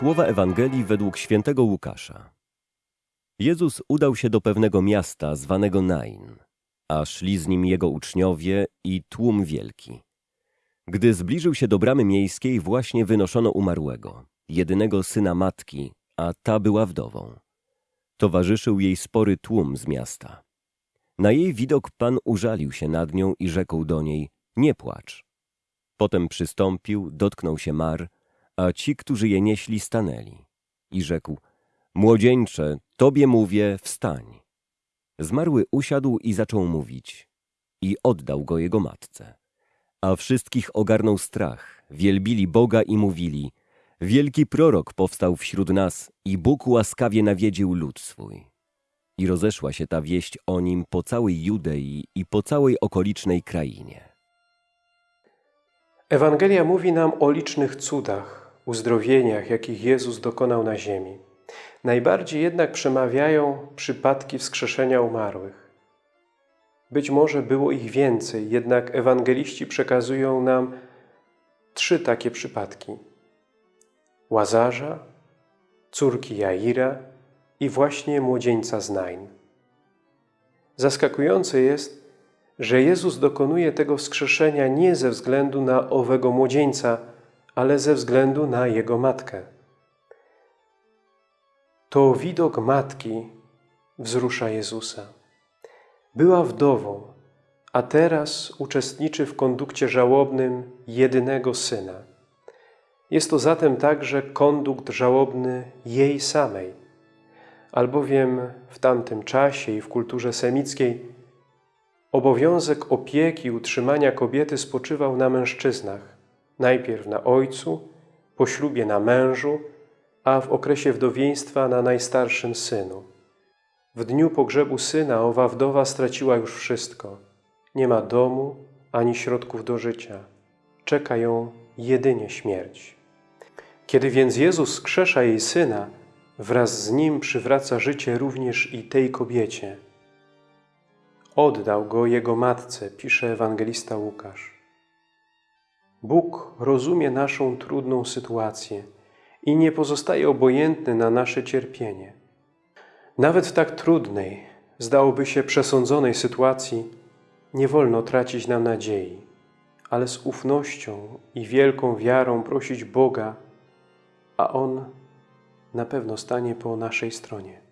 Słowa Ewangelii według świętego Łukasza. Jezus udał się do pewnego miasta zwanego Nain, a szli z nim jego uczniowie i tłum wielki. Gdy zbliżył się do bramy miejskiej, właśnie wynoszono umarłego, jedynego syna matki, a ta była wdową. Towarzyszył jej spory tłum z miasta. Na jej widok Pan użalił się nad nią i rzekł do niej, nie płacz. Potem przystąpił, dotknął się mar, a ci, którzy je nieśli, stanęli. I rzekł, młodzieńcze, tobie mówię, wstań. Zmarły usiadł i zaczął mówić. I oddał go jego matce. A wszystkich ogarnął strach, wielbili Boga i mówili, wielki prorok powstał wśród nas i Bóg łaskawie nawiedził lud swój. I rozeszła się ta wieść o nim po całej Judei i po całej okolicznej krainie. Ewangelia mówi nam o licznych cudach, uzdrowieniach, jakich Jezus dokonał na ziemi. Najbardziej jednak przemawiają przypadki wskrzeszenia umarłych. Być może było ich więcej, jednak ewangeliści przekazują nam trzy takie przypadki. Łazarza, córki Jaira i właśnie młodzieńca z Nain. Zaskakujące jest, że Jezus dokonuje tego wskrzeszenia nie ze względu na owego młodzieńca, ale ze względu na jego matkę. To widok matki wzrusza Jezusa. Była wdową, a teraz uczestniczy w kondukcie żałobnym jedynego syna. Jest to zatem także kondukt żałobny jej samej, albowiem w tamtym czasie i w kulturze semickiej obowiązek opieki utrzymania kobiety spoczywał na mężczyznach, najpierw na ojcu, po ślubie na mężu, a w okresie wdowieństwa na najstarszym synu. W dniu pogrzebu syna owa wdowa straciła już wszystko. Nie ma domu ani środków do życia. Czeka ją jedynie śmierć. Kiedy więc Jezus skrzesza jej syna, wraz z nim przywraca życie również i tej kobiecie. Oddał go jego matce, pisze ewangelista Łukasz. Bóg rozumie naszą trudną sytuację i nie pozostaje obojętny na nasze cierpienie. Nawet w tak trudnej, zdałoby się przesądzonej sytuacji, nie wolno tracić nam nadziei, ale z ufnością i wielką wiarą prosić Boga, a On na pewno stanie po naszej stronie.